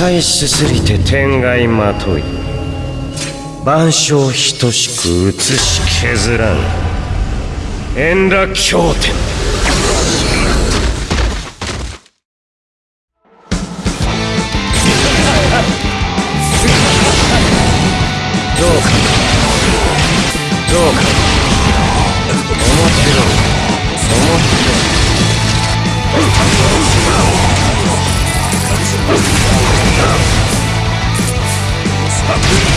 返しすぎて天外まとい。万象等しく写し削らぬ円楽経典。思ってろ思ってろ Fuck